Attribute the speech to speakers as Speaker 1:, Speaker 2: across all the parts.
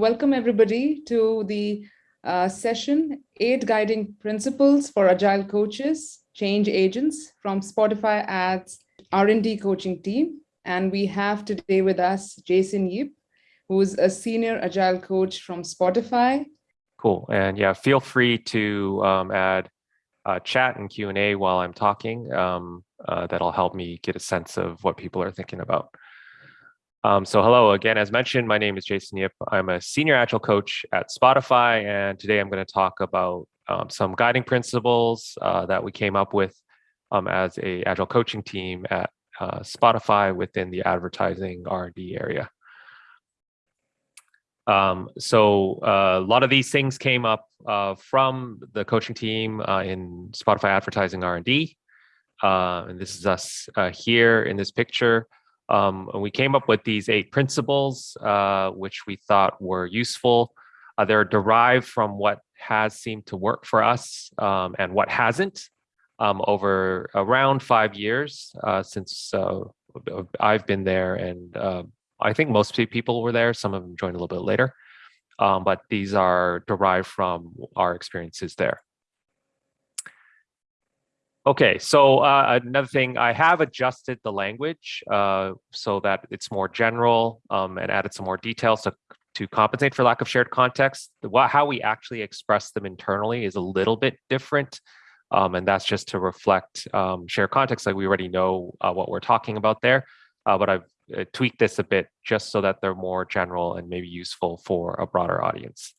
Speaker 1: Welcome everybody to the uh, session, Eight Guiding Principles for Agile Coaches, Change Agents from Spotify Ads R&D coaching team. And we have today with us Jason Yip, who's a senior Agile coach from Spotify.
Speaker 2: Cool. And yeah, feel free to um, add uh, chat and Q&A while I'm talking. Um, uh, that'll help me get a sense of what people are thinking about. Um, so hello again, as mentioned, my name is Jason Yip. I'm a senior agile coach at Spotify, and today I'm going to talk about um, some guiding principles uh, that we came up with um, as a agile coaching team at uh, Spotify within the advertising R&D area. Um, so uh, a lot of these things came up uh, from the coaching team uh, in Spotify advertising R&D. Uh, and this is us here in this picture. Um, and we came up with these eight principles, uh, which we thought were useful. Uh, they're derived from what has seemed to work for us um, and what hasn't um, over around five years uh, since uh, I've been there. And uh, I think most people were there. Some of them joined a little bit later. Um, but these are derived from our experiences there. Okay, so uh, another thing, I have adjusted the language uh, so that it's more general um, and added some more details to, to compensate for lack of shared context. The, how we actually express them internally is a little bit different. Um, and that's just to reflect um, shared context, like we already know uh, what we're talking about there. Uh, but I've uh, tweaked this a bit just so that they're more general and maybe useful for a broader audience.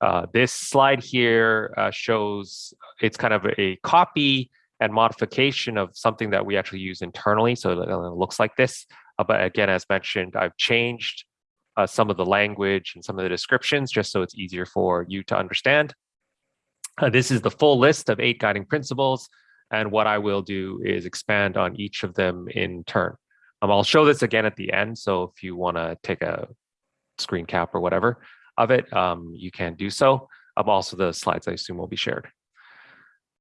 Speaker 2: Uh, this slide here shows it's kind of a copy and modification of something that we actually use internally. So it looks like this. Uh, but again, as mentioned, I've changed uh, some of the language and some of the descriptions just so it's easier for you to understand. Uh, this is the full list of eight guiding principles. And what I will do is expand on each of them in turn. Um, I'll show this again at the end. So if you want to take a screen cap or whatever of it, um, you can do so. Um, also, the slides I assume will be shared.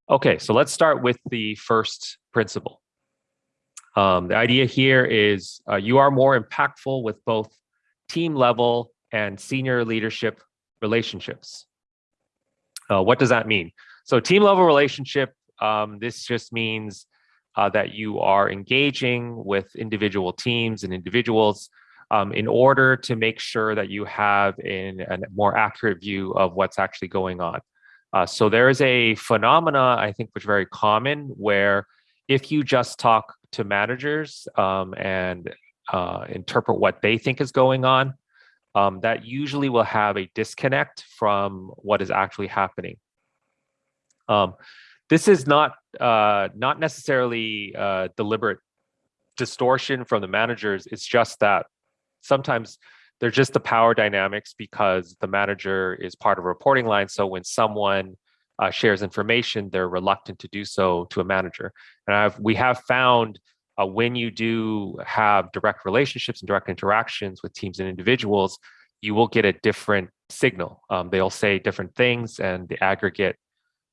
Speaker 2: Okay, so let's start with the first principle. Um, the idea here is uh, you are more impactful with both team level and senior leadership relationships. Uh, what does that mean? So team level relationship, um, this just means uh, that you are engaging with individual teams and individuals um, in order to make sure that you have a more accurate view of what's actually going on. Uh, so there is a phenomena, I think, which is very common where if you just talk to managers um, and uh, interpret what they think is going on, um, that usually will have a disconnect from what is actually happening. Um, this is not uh, not necessarily uh, deliberate distortion from the managers. It's just that sometimes they're just the power dynamics because the manager is part of a reporting line. So when someone uh, shares information, they're reluctant to do so to a manager. And I've, we have found uh, when you do have direct relationships and direct interactions with teams and individuals, you will get a different signal. Um, they'll say different things and the aggregate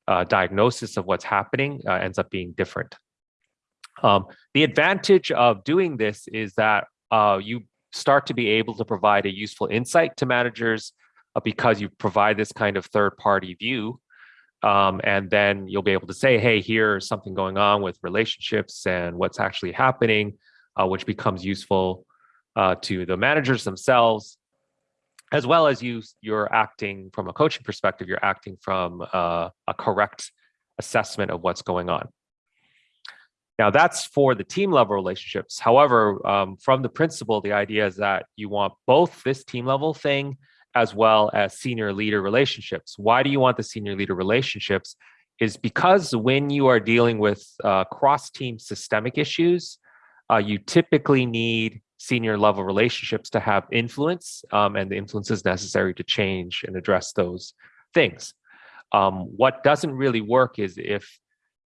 Speaker 2: uh, diagnosis of what's happening uh, ends up being different. Um, the advantage of doing this is that uh, you start to be able to provide a useful insight to managers uh, because you provide this kind of third party view. Um, and then you'll be able to say, hey, here's something going on with relationships and what's actually happening, uh, which becomes useful uh, to the managers themselves, as well as you, you're acting from a coaching perspective, you're acting from uh, a correct assessment of what's going on. Now that's for the team level relationships. However, um, from the principle, the idea is that you want both this team level thing as well as senior leader relationships. Why do you want the senior leader relationships? Is because when you are dealing with uh, cross team systemic issues, uh, you typically need senior level relationships to have influence um, and the influence is necessary to change and address those things. Um, what doesn't really work is if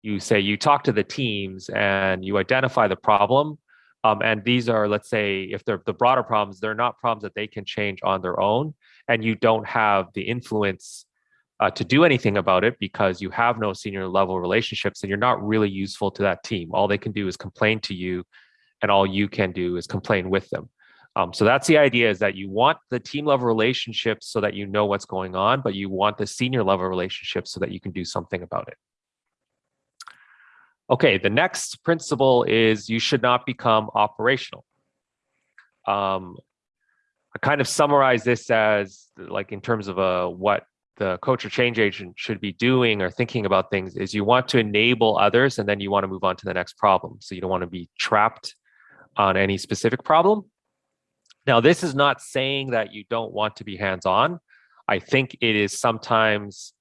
Speaker 2: you say you talk to the teams and you identify the problem um, and these are let's say if they're the broader problems they're not problems that they can change on their own and you don't have the influence uh, to do anything about it because you have no senior level relationships and you're not really useful to that team all they can do is complain to you and all you can do is complain with them Um, so that's the idea is that you want the team level relationships so that you know what's going on, but you want the senior level relationships so that you can do something about it. Okay, the next principle is you should not become operational. Um, I kind of summarize this as like in terms of uh, what the coach or change agent should be doing or thinking about things is you want to enable others and then you want to move on to the next problem. So you don't want to be trapped on any specific problem. Now, this is not saying that you don't want to be hands-on. I think it is sometimes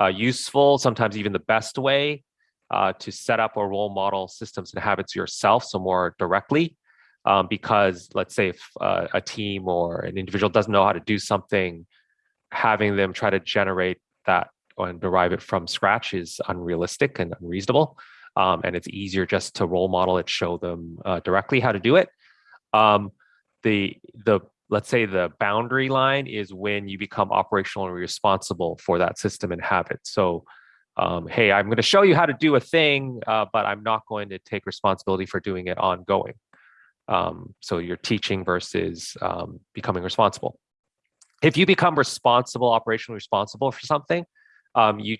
Speaker 2: uh, useful, sometimes even the best way uh, to set up or role model systems and habits yourself, so more directly. Um, because let's say if uh, a team or an individual doesn't know how to do something, having them try to generate that and derive it from scratch is unrealistic and unreasonable. Um, and it's easier just to role model it, show them uh, directly how to do it. Um, the the let's say the boundary line is when you become operational and responsible for that system and habit. So um, hey, I'm going to show you how to do a thing, uh, but I'm not going to take responsibility for doing it ongoing. Um, so you're teaching versus um, becoming responsible. If you become responsible, operationally responsible for something, um, you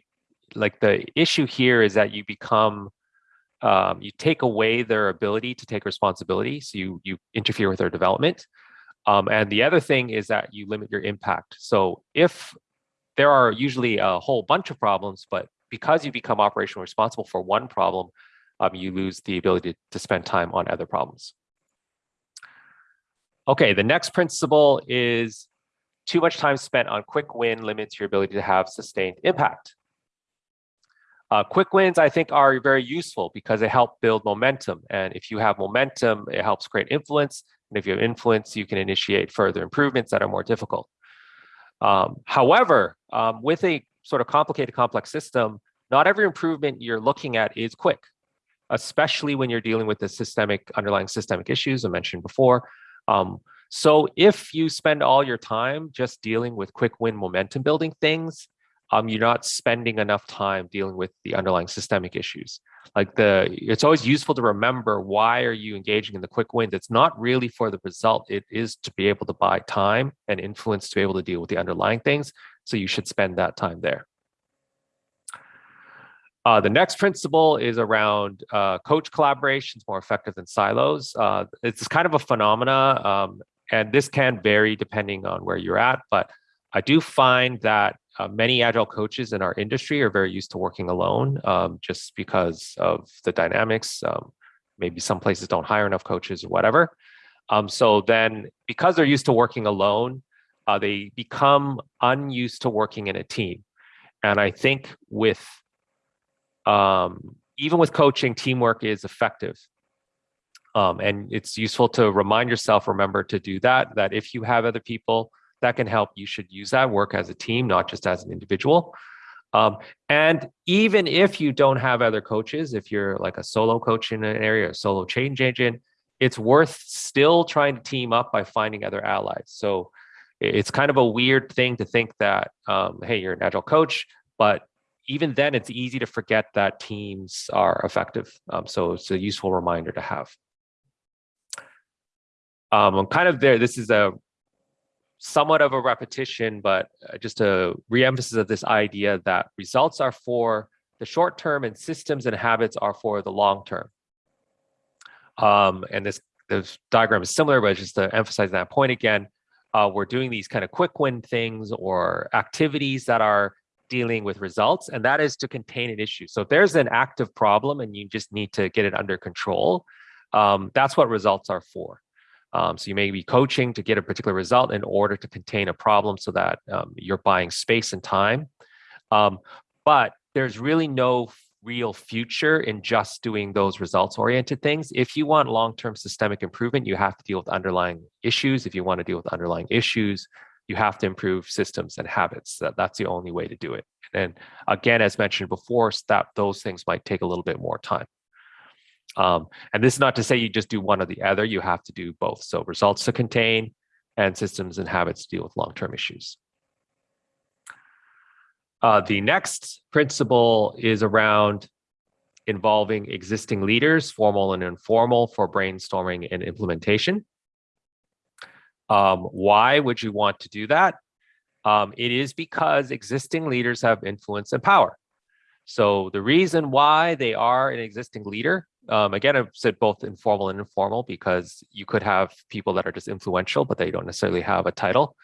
Speaker 2: like the issue here is that you become um, you take away their ability to take responsibility. So you you interfere with their development. Um, and the other thing is that you limit your impact. So if there are usually a whole bunch of problems, but because you become operationally responsible for one problem, um, you lose the ability to, spend time on other problems. Okay, the next principle is too much time spent on quick win limits your ability to have sustained impact. Uh, quick wins, I think, are very useful because they help build momentum. And if you have momentum, it helps create influence. And if you have influence, you can initiate further improvements that are more difficult. Um, however, um, with a sort of complicated, complex system, not every improvement you're looking at is quick, especially when you're dealing with the systemic underlying systemic issues I mentioned before. Um, so if you spend all your time just dealing with quick win momentum building things, um, you're not spending enough time dealing with the underlying systemic issues. Like the, it's always useful to remember why are you engaging in the quick wins? It's not really for the result. It is to be able to buy time and influence to be able to deal with the underlying things. So you should spend that time there. Uh, the next principle is around uh, coach collaborations more effective than silos. Uh, it's kind of a phenomena, um, and this can vary depending on where you're at. But I do find that uh, many agile coaches in our industry are very used to working alone, um, just because of the dynamics. Um, maybe some places don't hire enough coaches or whatever. Um, so then, because they're used to working alone, uh, they become unused to working in a team. And I think with um, even with coaching, teamwork is effective. Um, and it's useful to remind yourself, remember to do that, that if you have other people that can help, you should use that, work as a team, not just as an individual. Um, and even if you don't have other coaches, if you're like a solo coach in an area, a solo change agent, it's worth still trying to team up by finding other allies. So it's kind of a weird thing to think that, um, hey, you're an agile coach, but even then it's easy to forget that teams are effective. Um, so it's a useful reminder to have. Um, I'm kind of there. This is a somewhat of a repetition, but uh, just a reemphasis of this idea that results are for the short term and systems and habits are for the long term. Um, and this, this diagram is similar, but just to emphasize that point again, uh, we're doing these kind of quick win things or activities that are dealing with results, and that is to contain an issue. So if there's an active problem and you just need to get it under control, um, that's what results are for. Um, so you may be coaching to get a particular result in order to contain a problem so that um, you're buying space and time. Um, but there's really no real future in just doing those results oriented things. If you want long-term systemic improvement, you have to deal with underlying issues. If you want to deal with underlying issues, you have to improve systems and habits. That, that's the only way to do it. And again, as mentioned before, that those things might take a little bit more time. Um, and this is not to say you just do one or the other, you have to do both. So results to contain and systems and habits to deal with long-term issues. Uh, the next principle is around involving existing leaders, formal and informal, for brainstorming and implementation. Um, why would you want to do that? Um, it is because existing leaders have influence and power. So the reason why they are an existing leader, um, again, I've said both informal and informal because you could have people that are just influential, but they don't necessarily have a title.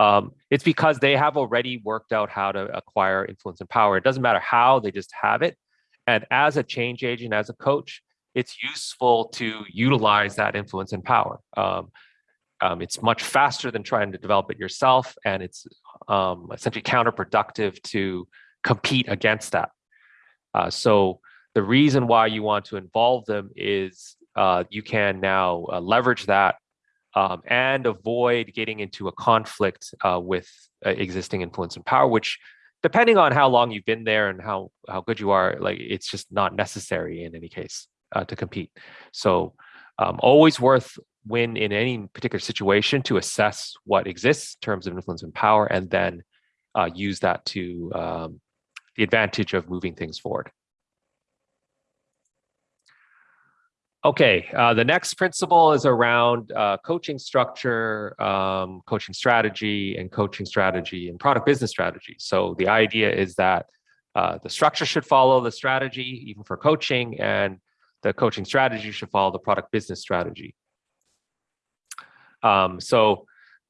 Speaker 2: Um, it's because they have already worked out how to acquire influence and power. It doesn't matter how, they just have it. And as a change agent, as a coach, it's useful to utilize that influence and power. Um, um, it's much faster than trying to develop it yourself, and it's um, essentially counterproductive to compete against that. Uh, so the reason why you want to involve them is uh, you can now uh, leverage that um, and avoid getting into a conflict uh, with uh, existing influence and power, which depending on how long you've been there and how, how good you are, like it's just not necessary in any case uh, to compete. So um, always worth when in any particular situation to assess what exists in terms of influence and power and then uh, use that to um, the advantage of moving things forward. Okay, uh, the next principle is around uh, coaching structure, um, coaching strategy, and coaching strategy and product business strategy. So the idea is that uh, the structure should follow the strategy, even for coaching, and the coaching strategy should follow the product business strategy. Um, so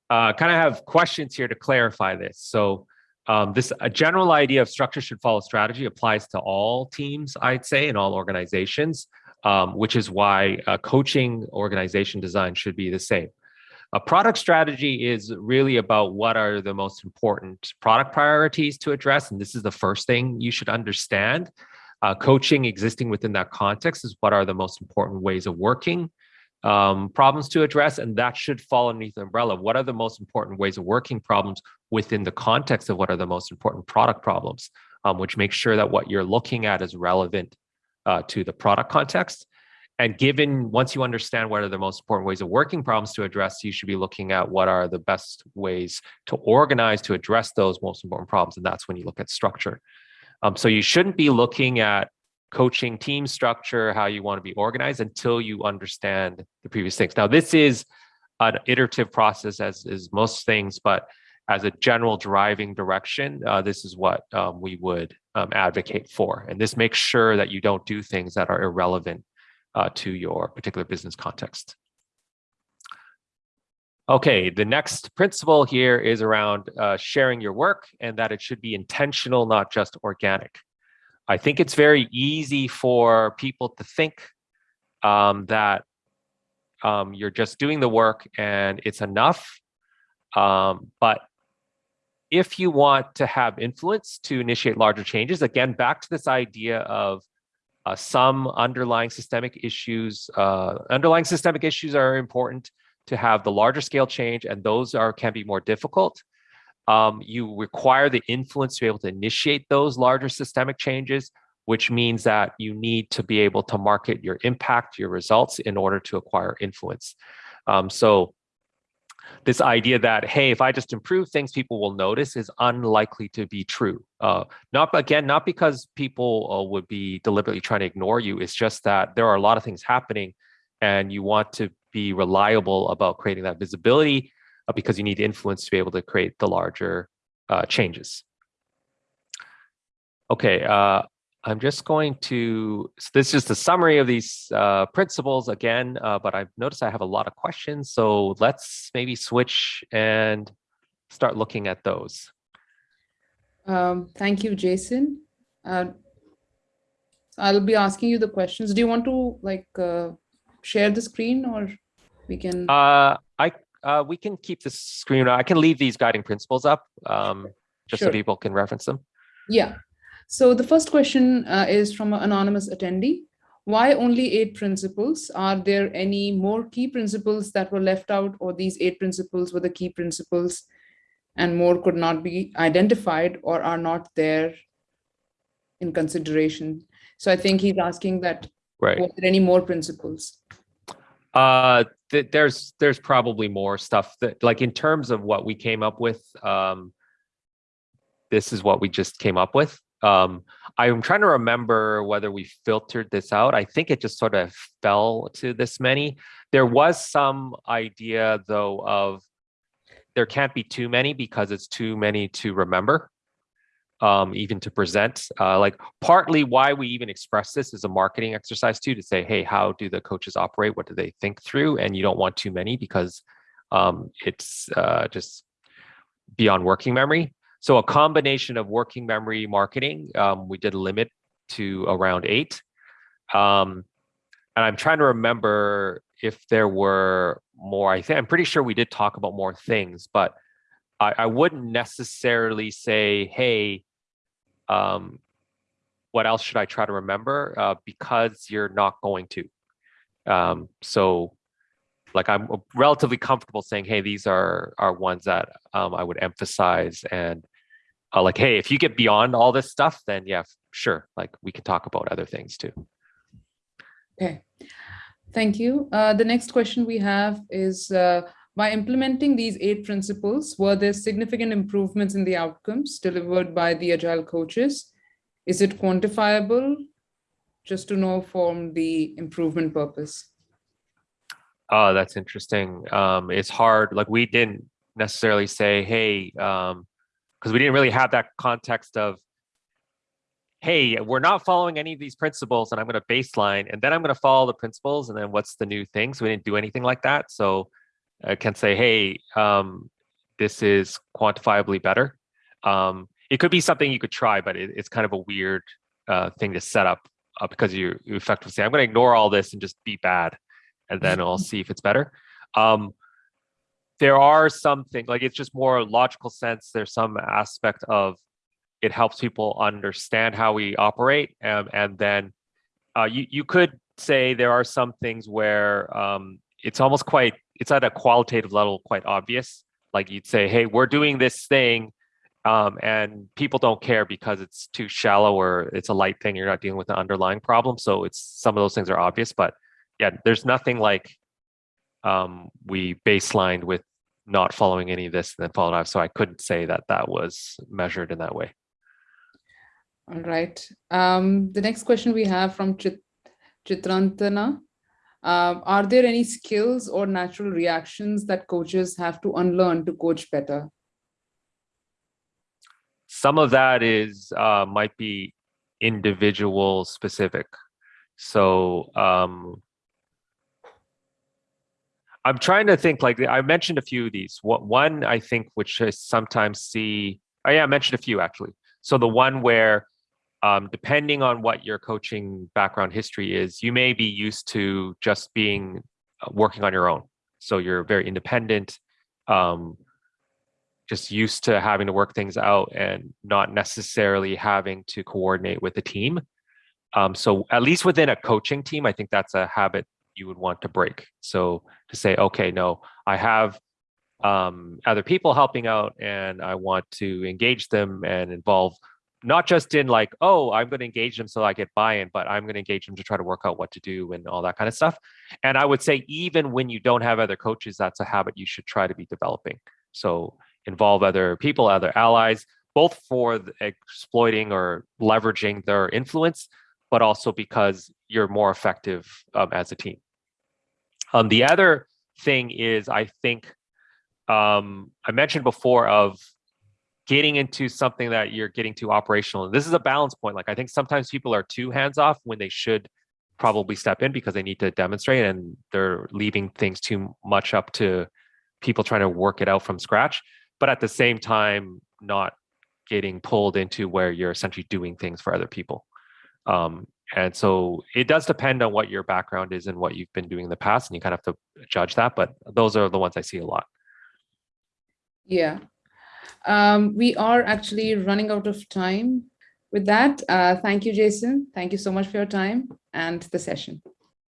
Speaker 2: uh, kind of have questions here to clarify this. So um, this a general idea of structure should follow strategy applies to all teams, I'd say, and all organizations, um, which is why coaching organization design should be the same. A product strategy is really about what are the most important product priorities to address. And this is the first thing you should understand. Uh, coaching existing within that context is what are the most important ways of working um, problems to address, and that should fall underneath the umbrella. What are the most important ways of working problems within the context of what are the most important product problems, um, which makes sure that what you're looking at is relevant uh, to the product context. And given once you understand what are the most important ways of working problems to address, you should be looking at what are the best ways to organize to address those most important problems. And that's when you look at structure. Um, so you shouldn't be looking at coaching team structure, how you want to be organized until you understand the previous things. Now, this is an iterative process as is most things, but as a general driving direction, uh, this is what um, we would um, advocate for. And this makes sure that you don't do things that are irrelevant uh, to your particular business context. Okay, the next principle here is around uh, sharing your work and that it should be intentional, not just organic. I think it's very easy for people to think um, that um, you're just doing the work and it's enough. Um, but if you want to have influence to initiate larger changes, again, back to this idea of uh, some underlying systemic issues, uh, underlying systemic issues are important to have the larger scale change, and those are can be more difficult. Um, you require the influence to be able to initiate those larger systemic changes, which means that you need to be able to market your impact, your results in order to acquire influence. Um, so this idea that, hey, if I just improve things, people will notice is unlikely to be true. Uh, not again, not because people uh, would be deliberately trying to ignore you. It's just that there are a lot of things happening and you want to be reliable about creating that visibility uh, because you need influence to be able to create the larger uh, changes. Okay, uh, I'm just going to, so this is just a summary of these uh, principles again, uh, but I've noticed I have a lot of questions. So let's maybe switch and start looking at those.
Speaker 1: Um, thank you, Jason. Uh, I'll be asking you the questions. Do you want to like share the screen or we can?
Speaker 2: Uh, I uh, we can keep the screen. I can leave these guiding principles up um, just sure. so people can reference them.
Speaker 1: Yeah. So the first question uh, is from an anonymous attendee. Why only eight principles? Are there any more key principles that were left out or these eight principles were the key principles and more could not be identified or are not there in consideration? So I think he's asking that,
Speaker 2: right.
Speaker 1: were there any more principles?
Speaker 2: Uh, th there's there's probably more stuff that like in terms of what we came up with. Um, this is what we just came up with. Um, I'm trying to remember whether we filtered this out. I think it just sort of fell to this many. There was some idea though of there can't be too many because it's too many to remember, um, even to present. Uh, like partly why we even express this is a marketing exercise too, to say, hey, how do the coaches operate? What do they think through? And you don't want too many because um, it's uh, just beyond working memory. So a combination of working memory marketing, um, we did limit to around eight. Um, and I'm trying to remember if there were more. I think I'm pretty sure we did talk about more things, but I, I wouldn't necessarily say, hey, um, what else should I try to remember? Uh, because you're not going to. Um, so like I'm relatively comfortable saying, hey, these are are ones that um, I would emphasize and uh, like, hey, if you get beyond all this stuff, then yeah, sure, like we can talk about other things too.
Speaker 1: Okay, thank you. Uh, the next question we have is, uh, by implementing these eight principles, were there significant improvements in the outcomes delivered by the Agile coaches? Is it quantifiable? Just to know from the improvement purpose.
Speaker 2: Oh, that's interesting. Um, it's hard. Like we didn't necessarily say, hey, um, because we didn't really have that context of, hey, we're not following any of these principles and I'm going to baseline and then I'm going to follow the principles and then what's the new thing? So we didn't do anything like that. So I can say, hey, um, this is quantifiably better. Um, it could be something you could try, but it, it's kind of a weird uh, thing to set up uh, because you, you effectively say, I'm going to ignore all this and just be bad and then I'll see if it's better. Um, there are some things like it's just more logical sense. There's some aspect of it helps people understand how we operate, um, and then uh, you you could say there are some things where um, it's almost quite it's at a qualitative level quite obvious. Like you'd say, hey, we're doing this thing. Um, and people don't care because it's too shallow or it's a light thing. You're not dealing with an underlying problem. So it's some of those things are obvious, but yeah, there's nothing like um, we baselined with not following any of this and then followed up. So I couldn't say that that was measured in that way.
Speaker 1: All right. Um, the next question we have from Chit Chitrantana. Uh, are there any skills or natural reactions that coaches have to unlearn to coach better?
Speaker 2: Some of that is uh, might be individual specific. So um, I'm trying to think like I mentioned a few of these. One I think which I sometimes see. Oh yeah, I mentioned a few actually. So the one where um, depending on what your coaching background history is, you may be used to just being uh, working on your own. So you're very independent, um, just used to having to work things out and not necessarily having to coordinate with a team. Um, so at least within a coaching team, I think that's a habit you would want to break. So to say, okay, no, I have um, other people helping out and I want to engage them and involve not just in like, oh, I'm going to engage them so I get buy-in, but I'm going to engage them to try to work out what to do and all that kind of stuff. And I would say even when you don't have other coaches, that's a habit you should try to be developing. So involve other people, other allies, both for exploiting or leveraging their influence, but also because you're more effective um, as a team. Um, the other thing is, I think um, I mentioned before of getting into something that you're getting to operational. And this is a balance point. Like I think sometimes people are too hands off when they should probably step in because they need to demonstrate and they're leaving things too much up to people trying to work it out from scratch. But at the same time, not getting pulled into where you're essentially doing things for other people. Um, and so it does depend on what your background is and what you've been doing in the past, and you kind of have to judge that. But those are the ones I see a lot.
Speaker 1: Yeah. Um, we are actually running out of time with that. Uh, thank you, Jason. Thank you so much for your time and the session.